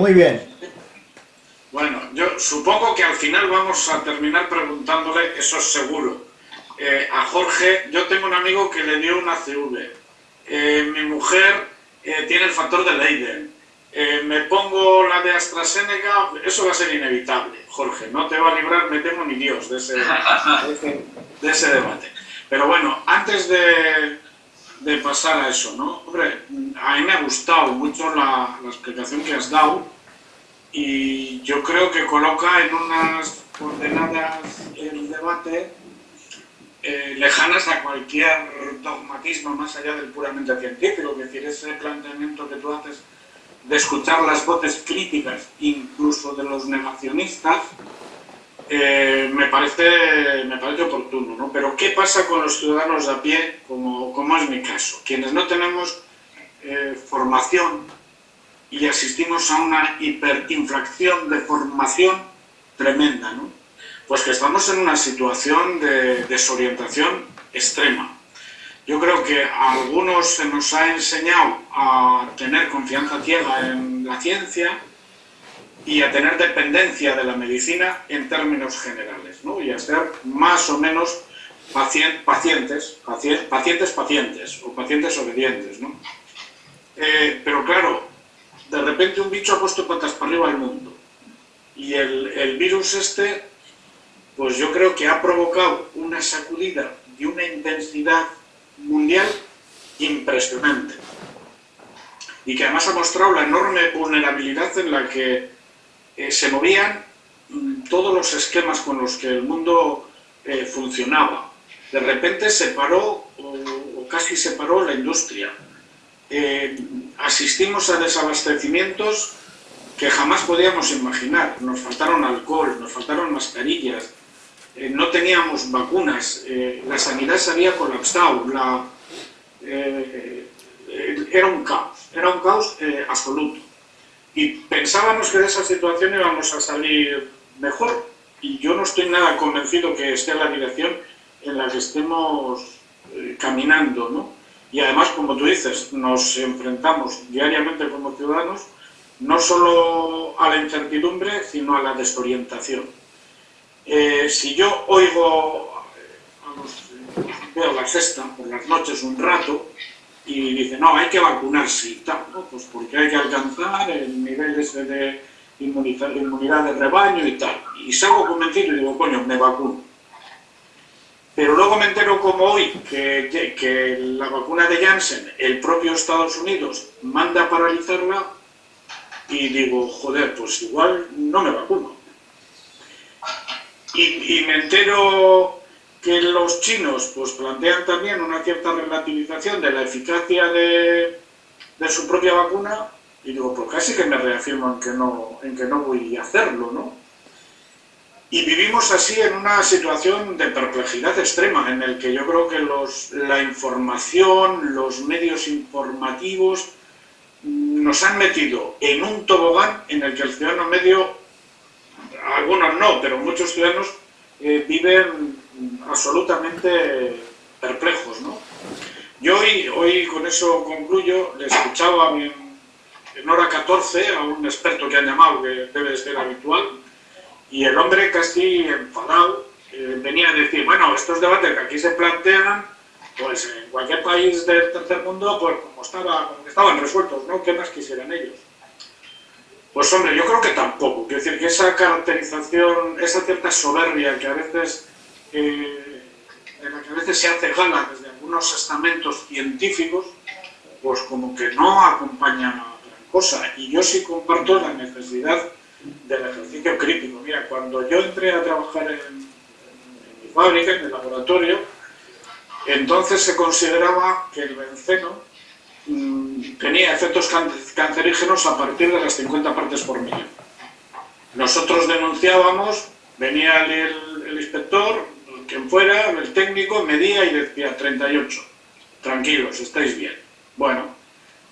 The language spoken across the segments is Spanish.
Muy bien. Bueno, yo supongo que al final vamos a terminar preguntándole, eso es seguro, eh, a Jorge, yo tengo un amigo que le dio una CV, eh, mi mujer eh, tiene el factor de Leiden, me pongo la de AstraZeneca, eso va a ser inevitable, Jorge, no te va a librar, me temo ni Dios de ese, de ese, debate. Pero bueno, antes de, de, pasar a eso, ¿no? Hombre, a mí me ha gustado mucho la, explicación que has dado y yo creo que coloca en unas coordenadas el debate eh, lejanas a cualquier dogmatismo más allá del puramente científico, es decir, ese planteamiento que tú haces de escuchar las voces críticas, incluso de los negacionistas, eh, me, parece, me parece oportuno, ¿no? Pero ¿qué pasa con los ciudadanos de a pie, como, como es mi caso? Quienes no tenemos eh, formación y asistimos a una hiperinflación de formación tremenda, ¿no? Pues que estamos en una situación de desorientación extrema. Yo creo que a algunos se nos ha enseñado a tener confianza ciega en la ciencia y a tener dependencia de la medicina en términos generales, ¿no? y a ser más o menos pacientes, pacientes, pacientes o pacientes obedientes. ¿no? Eh, pero claro, de repente un bicho ha puesto patas para arriba al mundo y el, el virus este pues yo creo que ha provocado una sacudida y una intensidad mundial impresionante. Y que además ha mostrado la enorme vulnerabilidad en la que eh, se movían mm, todos los esquemas con los que el mundo eh, funcionaba. De repente se paró, o, casi se paró la industria. Eh, asistimos a desabastecimientos que jamás podíamos imaginar. Nos faltaron alcohol, nos faltaron mascarillas, no teníamos vacunas, la sanidad se había colapsado, era un caos, era un caos absoluto. Y pensábamos que de esa situación íbamos a salir mejor, y yo no estoy nada convencido que esté la dirección en la que estemos caminando, ¿no? Y además, como tú dices, nos enfrentamos diariamente como ciudadanos no solo a la incertidumbre, sino a la desorientación. Eh, si yo oigo, eh, veo la sexta por las noches un rato y dice, no, hay que vacunarse y tal, pues porque hay que alcanzar el nivel de inmunidad de rebaño y tal. Y salgo convencido y digo, coño, me vacuno. Pero luego me entero como hoy que, que la vacuna de Janssen, el propio Estados Unidos manda a paralizarla y digo, joder, pues igual no me vacuno. Y, me entero que los chinos pues plantean también una cierta relativización de la eficacia de, su propia vacuna y digo, pues casi que me reafirmo en que no, en que no voy a hacerlo, ¿no? Y vivimos así en una situación de perplejidad extrema, en el que yo creo que los, la información, los medios informativos nos han metido en un tobogán en el que el ciudadano medio algunos no, pero muchos ciudadanos eh, viven absolutamente perplejos. ¿no? Yo hoy, hoy con eso concluyo, le escuchaba en, en hora 14 a un experto que han llamado, que debe ser habitual, y el hombre casi enfadado eh, venía a decir, bueno, estos debates que aquí se plantean, pues en cualquier país del tercer mundo, pues como, estaba, como estaban resueltos, ¿no? ¿Qué más quisieran ellos? Pues hombre, yo creo que tampoco. Quiero decir que esa caracterización, esa cierta soberbia que a veces, eh, en la que a veces se hace gala desde algunos estamentos científicos, pues como que no acompaña gran cosa. Y yo sí comparto la necesidad del ejercicio crítico. Mira, cuando yo entré a trabajar en, mi fábrica, en el laboratorio, entonces se consideraba que el benceno Mm, tenía efectos cancerígenos a partir de las 50 partes por millón. Nosotros denunciábamos, venía el, inspector, quien fuera, el técnico, medía y decía 38. Tranquilos, estáis bien. Bueno,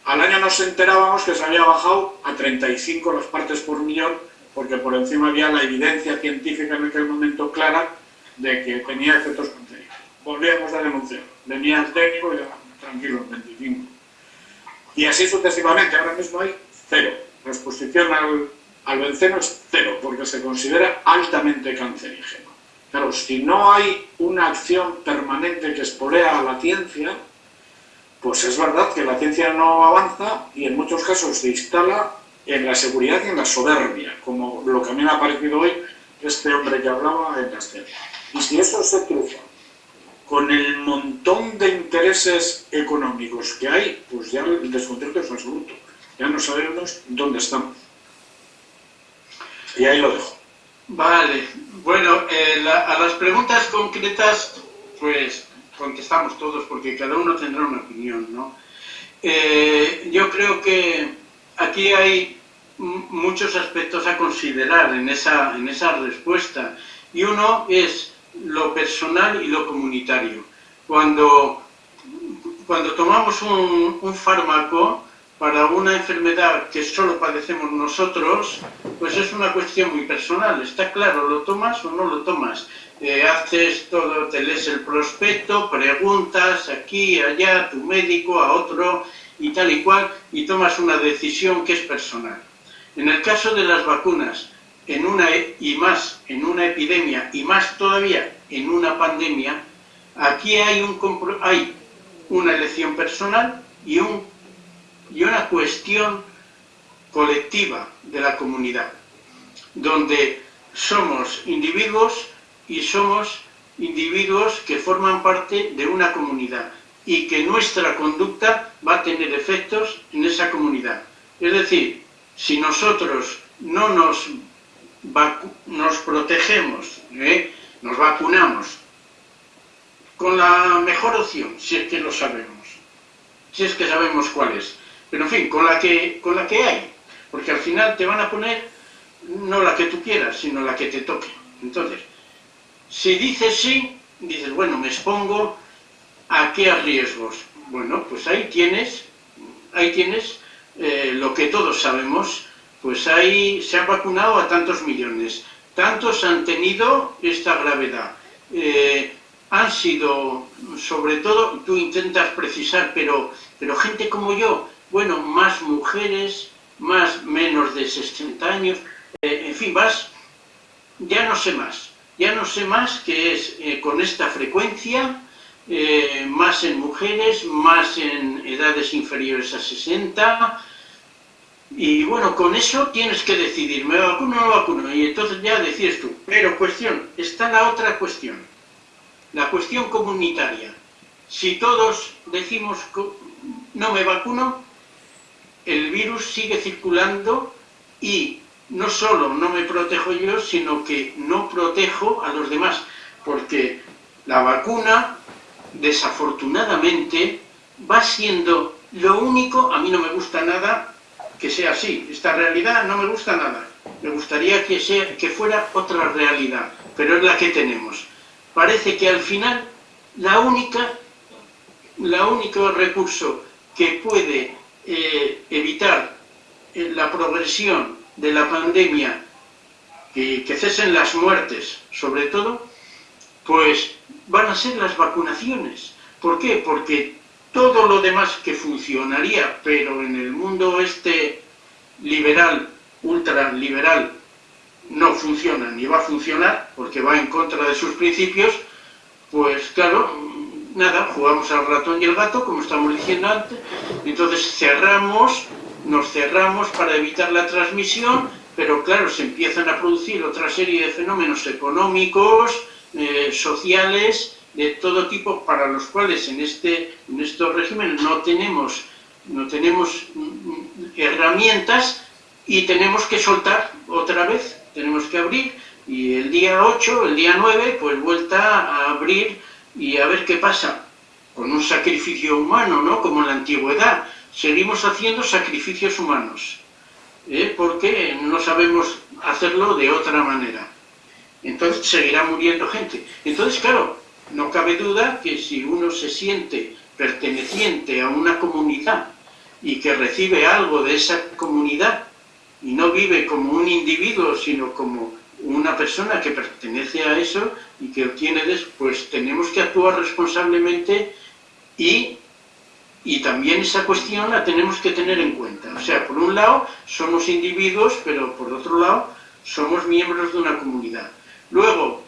al año nos enterábamos que se había bajado a 35 las partes por millón, porque por encima había la evidencia científica en aquel momento clara de que tenía efectos cancerígenos. Volvíamos a denunciar. Venía el técnico y decía, tranquilos, 25. Y así sucesivamente, ahora mismo hay cero. La exposición al, al benceno es cero, porque se considera altamente cancerígeno. Claro, si no hay una acción permanente que espolea a la ciencia, pues es verdad que la ciencia no avanza y en muchos casos se instala en la seguridad y en la soberbia, como lo que a mí me ha parecido hoy este hombre que hablaba en la escena. Y si eso se cruza con el montón de intereses económicos que hay, pues ya el descontento es absoluto. Ya no sabemos dónde estamos. Y ahí lo dejo. Vale, bueno, eh, a las preguntas concretas, pues contestamos todos porque cada uno tendrá una opinión, ¿no? Eh, yo creo que aquí hay muchos aspectos a considerar en esa, en esa respuesta y uno es lo personal y lo comunitario. Cuando, cuando tomamos un, un fármaco, para una enfermedad que solo padecemos nosotros, pues es una cuestión muy personal. Está claro, ¿lo tomas o no lo tomas? Eh, haces todo, te lees el prospecto, preguntas aquí, allá, a tu médico, a otro y tal y cual, y tomas una decisión que es personal. En el caso de las vacunas, en una, e, y más en una epidemia, y más todavía en una pandemia, aquí hay, un, hay una elección personal y un y una cuestión colectiva de la comunidad, donde somos individuos y somos individuos que forman parte de una comunidad y que nuestra conducta va a tener efectos en esa comunidad. Es decir, si nosotros no nos, nos protegemos, ¿eh? nos vacunamos, con la mejor opción, si es que lo sabemos, si es que sabemos cuál es, pero en fin, con la que, con la que hay, porque al final te van a poner no la que tú quieras, sino la que te toque. Entonces, si dices sí, dices, bueno, me expongo a qué riesgos. Bueno, pues ahí tienes, ahí tienes eh, lo que todos sabemos, pues ahí se han vacunado a tantos millones, tantos han tenido esta gravedad. Eh, han sido, sobre todo, tú intentas precisar, pero, pero gente como yo, bueno, más mujeres, más menos de 60 años, eh, en fin, vas, ya no sé más, ya no sé más que es eh, con esta frecuencia, eh, más en mujeres, más en edades inferiores a 60, y bueno, con eso tienes que decidir, ¿me vacuno o no vacuno? Y entonces ya decides tú. Pero cuestión, está la otra cuestión, la cuestión comunitaria. Si todos decimos no me vacuno, el virus sigue circulando y no solo no me protejo yo, sino que no protejo a los demás, porque la vacuna, desafortunadamente, va siendo lo único, a mí no me gusta nada que sea así, esta realidad no me gusta nada, me gustaría que, sea, que fuera otra realidad, pero es la que tenemos. Parece que al final la única, la único recurso que puede eh, evitar eh, la progresión de la pandemia, y que cesen las muertes, sobre todo, pues van a ser las vacunaciones. ¿Por qué? Porque todo lo demás que funcionaría, pero en el mundo este liberal, ultraliberal, no funciona ni va a funcionar, porque va en contra de sus principios, pues claro, nada, jugamos al ratón y el gato, como estamos diciendo antes, entonces cerramos, nos cerramos para evitar la transmisión, pero claro, se empiezan a producir otra serie de fenómenos económicos, eh, sociales, de todo tipo, para los cuales en, este, en estos regímenes no tenemos, no tenemos mm, herramientas y tenemos que soltar otra vez, tenemos que abrir, y el día 8, el día 9, pues vuelta a abrir y a ver qué pasa con un sacrificio humano, ¿no? Como en la antigüedad. Seguimos haciendo sacrificios humanos, ¿eh? porque no sabemos hacerlo de otra manera. Entonces seguirá muriendo gente. Entonces, claro, no cabe duda que si uno se siente perteneciente a una comunidad y que recibe algo de esa comunidad y no vive como un individuo, sino como una persona que pertenece a eso y que obtiene, pues tenemos que actuar responsablemente y, Y también esa cuestión la tenemos que tener en cuenta. O sea, por un lado somos individuos, pero por otro lado somos miembros de una comunidad. Luego,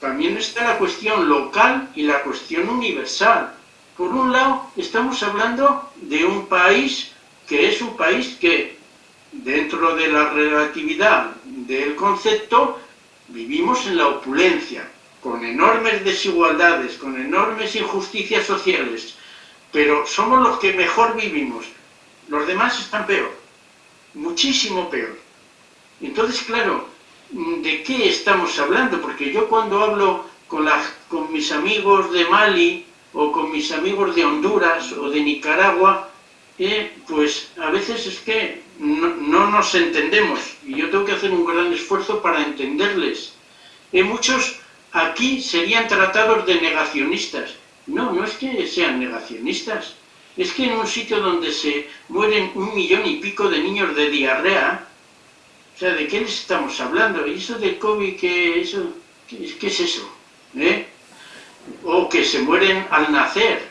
también está la cuestión local y la cuestión universal. Por un lado, estamos hablando de un país que es un país que, dentro de la relatividad del concepto, vivimos en la opulencia, con enormes desigualdades, con enormes injusticias sociales, pero somos los que mejor vivimos. Los demás están peor, muchísimo peor. Entonces, claro, ¿de qué estamos hablando? Porque yo cuando hablo con, con mis amigos de Mali o con mis amigos de Honduras o de Nicaragua, eh, pues a veces es que no, nos entendemos y yo tengo que hacer un gran esfuerzo para entenderles. Eh, muchos aquí serían tratados de negacionistas. No, no es que sean negacionistas, es que en un sitio donde se mueren un millón y pico de niños de diarrea, o sea, ¿de qué les estamos hablando? ¿Y eso del COVID qué, eso, qué, es eso? ¿Eh? O que se mueren al nacer.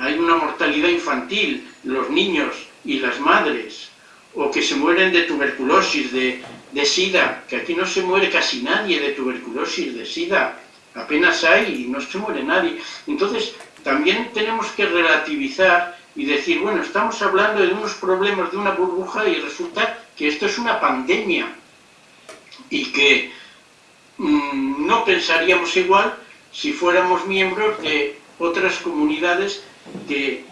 Hay una mortalidad infantil, los niños y las madres. O que se mueren de tuberculosis, de, de SIDA, que aquí no se muere casi nadie de tuberculosis, de SIDA. Apenas hay y no se muere nadie. Entonces, también tenemos que relativizar y decir, bueno, estamos hablando de unos problemas de una burbuja y resulta que esto es una pandemia y que mm, no pensaríamos igual si fuéramos miembros de otras comunidades que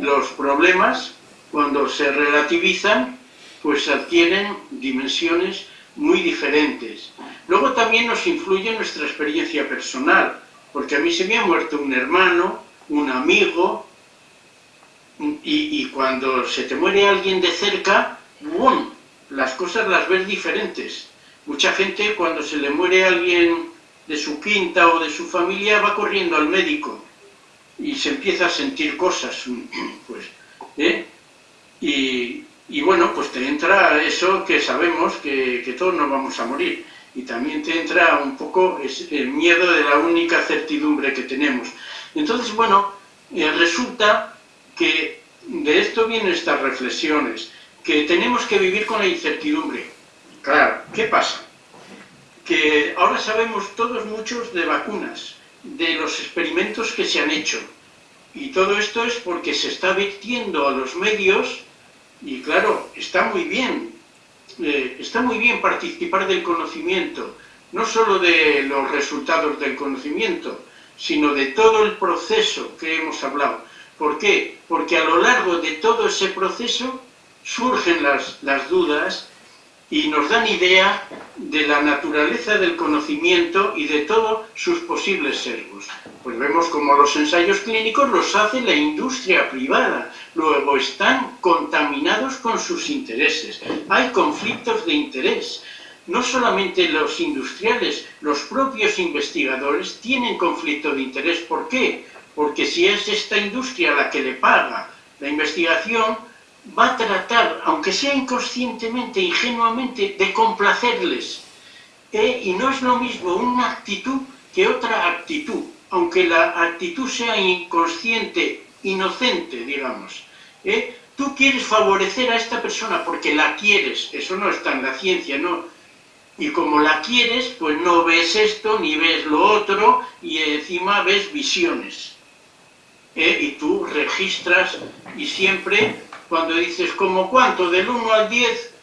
los problemas, cuando se relativizan, pues adquieren dimensiones muy diferentes. Luego también nos influye nuestra experiencia personal, porque a mí se me ha muerto un hermano, un amigo, y, cuando se te muere alguien de cerca, ¡bum! las cosas las ves diferentes. Mucha gente cuando se le muere alguien de su quinta o de su familia va corriendo al médico y se empieza a sentir cosas, pues, ¿eh? Y, bueno, pues te entra eso que sabemos que, todos nos vamos a morir y también te entra un poco el miedo de la única certidumbre que tenemos. Entonces, bueno, eh, resulta que de esto vienen estas reflexiones que tenemos que vivir con la incertidumbre. Claro, ¿qué pasa? Que ahora sabemos todos muchos de vacunas, de los experimentos que se han hecho. Y todo esto es porque se está vertiendo a los medios y claro, está muy bien, eh, está muy bien participar del conocimiento, no solo de los resultados del conocimiento, sino de todo el proceso que hemos hablado. ¿Por qué? Porque a lo largo de todo ese proceso surgen las, las dudas y nos dan idea de la naturaleza del conocimiento y de todos sus posibles sesgos. Pues vemos como los ensayos clínicos los hace la industria privada, luego están contaminados con sus intereses, hay conflictos de interés. No solamente los industriales, los propios investigadores tienen conflicto de interés. ¿Por qué? Porque si es esta industria la que le paga la investigación, va a tratar, aunque sea inconscientemente, ingenuamente, de complacerles. ¿eh? Y no es lo mismo una actitud que otra actitud, aunque la actitud sea inconsciente, inocente, digamos. ¿eh? Tú quieres favorecer a esta persona porque la quieres, eso no está en la ciencia, ¿no? Y como la quieres, pues no ves esto ni ves lo otro y encima ves visiones. ¿Eh? Y tú registras y siempre cuando dices, ¿como cuánto? Del 1 al 10,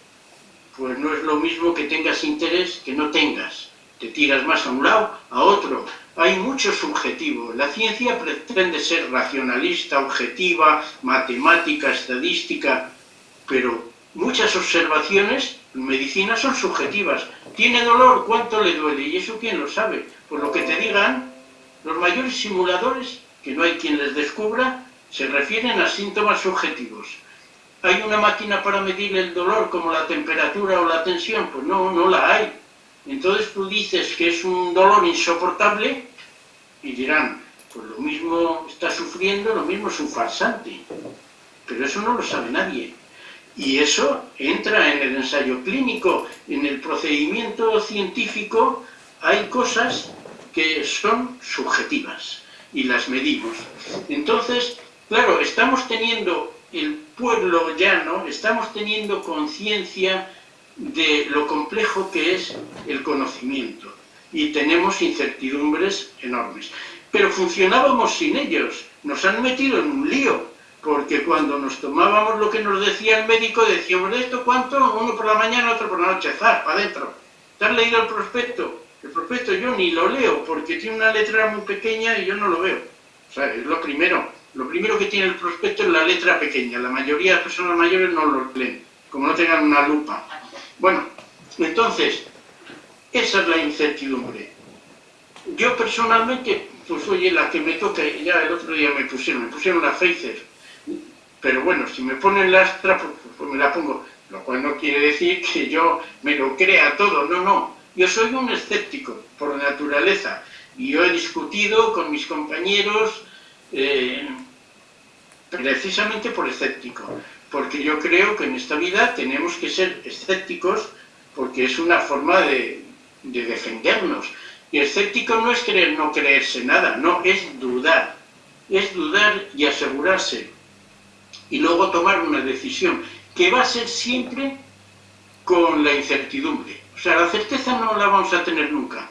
pues no es lo mismo que tengas interés que no tengas. Te tiras más a un lado, a otro. Hay mucho subjetivo. La ciencia pretende ser racionalista, objetiva, matemática, estadística, pero muchas observaciones en medicina son subjetivas. ¿Tiene dolor? ¿Cuánto le duele? ¿Y eso quién lo sabe? Por lo que te digan, los mayores simuladores, que no hay quien les descubra, se refieren a síntomas subjetivos. ¿Hay una máquina para medir el dolor como la temperatura o la tensión? Pues no, no la hay. Entonces tú dices que es un dolor insoportable y dirán, pues lo mismo está sufriendo, lo mismo es un farsante. Pero eso no lo sabe nadie. Y eso entra en el ensayo clínico, en el procedimiento científico, hay cosas que son subjetivas y las medimos. Entonces, Claro, estamos teniendo el pueblo llano, estamos teniendo conciencia de lo complejo que es el conocimiento y tenemos incertidumbres enormes. Pero funcionábamos sin ellos, nos han metido en un lío, porque cuando nos tomábamos lo que nos decía el médico, decíamos, ¿de esto cuánto? Uno por la mañana, otro por la noche, zar, para adentro. ¿Te has leído el prospecto? El prospecto yo ni lo leo, porque tiene una letra muy pequeña y yo no lo veo. O sea, es lo primero. Lo primero que tiene el prospecto es la letra pequeña. La mayoría de las personas mayores no lo leen, como no tengan una lupa. Bueno, entonces, esa es la incertidumbre. Yo personalmente, pues oye, la que me toca, ya el otro día me pusieron, me pusieron la Pfizer. Pero bueno, si me ponen la Astra, pues, pues me la pongo. Lo cual no quiere decir que yo me lo crea todo, no, no. Yo soy un escéptico por naturaleza y yo he discutido con mis compañeros eh, precisamente por escéptico, porque yo creo que en esta vida tenemos que ser escépticos porque es una forma de, de defendernos. Y escéptico no es creer no creerse nada, no, es dudar. Es dudar y asegurarse. Y luego tomar una decisión, que va a ser siempre con la incertidumbre. O sea, la certeza no la vamos a tener nunca.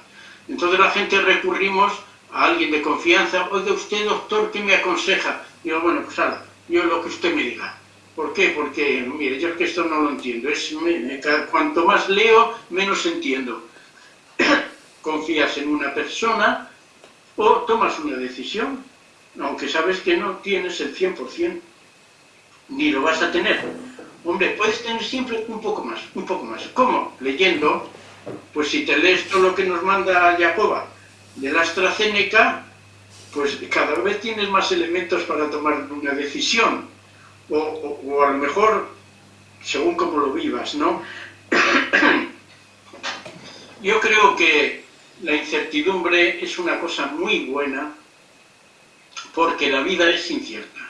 Entonces la gente recurrimos a alguien de confianza, oiga usted doctor, ¿qué me aconseja? Digo, bueno, pues ahora, yo lo que usted me diga. ¿Por qué? Porque, mire, yo es que esto no lo entiendo. Es, cuanto más leo, menos entiendo. Confías en una persona o tomas una decisión, aunque sabes que no tienes el 100%, ni lo vas a tener. Hombre, puedes tener siempre un poco más, un poco más. ¿Cómo? Leyendo. Pues si te lees todo lo que nos manda Jacoba de la AstraZeneca, pues cada vez tienes más elementos para tomar una decisión. O, a lo mejor, según cómo lo vivas, ¿no? Yo creo que la incertidumbre es una cosa muy buena porque la vida es incierta.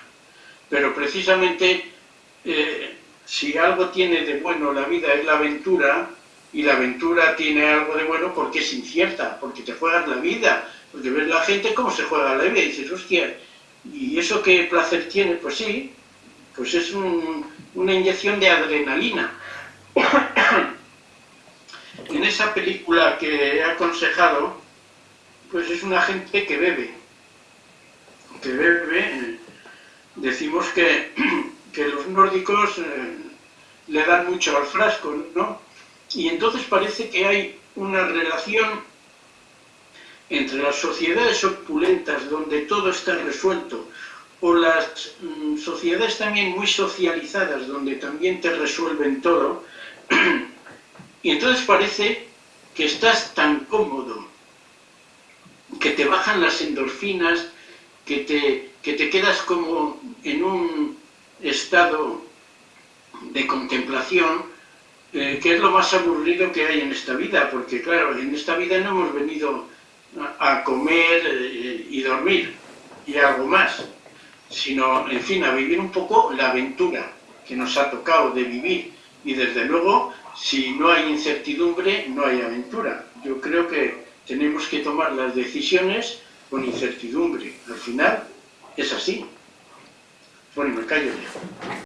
Pero precisamente, eh, si algo tiene de bueno la vida es la aventura, y la aventura tiene algo de bueno porque es incierta, porque te juegas la vida, porque ves la gente cómo se juega la vida y dices, hostia, ¿y eso qué placer tiene? Pues sí, pues es una inyección de adrenalina. en esa película que he aconsejado, pues es una gente que bebe, que bebe, decimos que, que los nórdicos eh, le dan mucho al frasco, ¿no? Y entonces parece que hay una relación entre las sociedades opulentas donde todo está resuelto o las mm, sociedades también muy socializadas donde también te resuelven todo y entonces parece que estás tan cómodo que te bajan las endorfinas que te, que te quedas como en un estado de contemplación eh, que es lo más aburrido que hay en esta vida, porque claro, en esta vida no hemos venido a comer eh, y dormir y algo más, sino, en fin, a vivir un poco la aventura que nos ha tocado de vivir. Y desde luego, si no hay incertidumbre, no hay aventura. Yo creo que tenemos que tomar las decisiones con incertidumbre. Al final, es así. Bueno, me callo ya.